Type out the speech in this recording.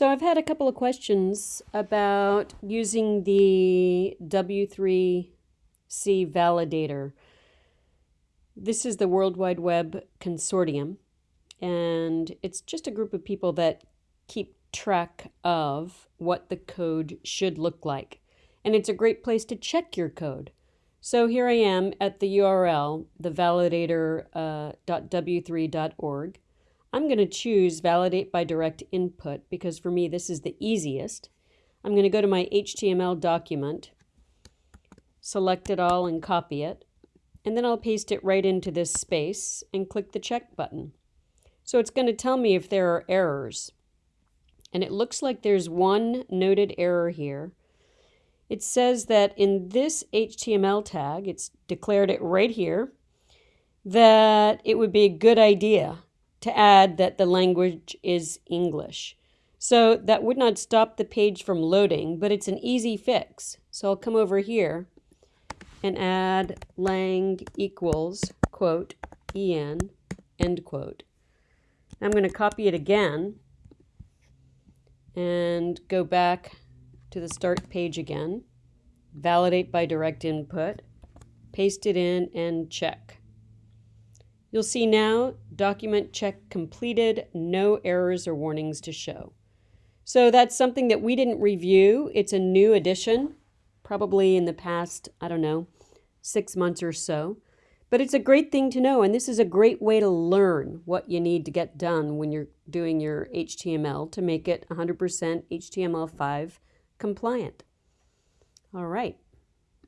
So I've had a couple of questions about using the W3C validator. This is the World Wide Web Consortium, and it's just a group of people that keep track of what the code should look like. And it's a great place to check your code. So here I am at the URL, the validator.w3.org. Uh, I'm going to choose validate by direct input because for me this is the easiest. I'm going to go to my HTML document, select it all and copy it, and then I'll paste it right into this space and click the check button. So it's going to tell me if there are errors. And it looks like there's one noted error here. It says that in this HTML tag, it's declared it right here, that it would be a good idea to add that the language is English. So that would not stop the page from loading, but it's an easy fix. So I'll come over here and add lang equals, quote, en, end quote. I'm going to copy it again and go back to the start page again, validate by direct input, paste it in, and check. You'll see now document check completed, no errors or warnings to show. So that's something that we didn't review. It's a new addition, probably in the past, I don't know, six months or so. But it's a great thing to know, and this is a great way to learn what you need to get done when you're doing your HTML to make it 100% HTML5 compliant. All right.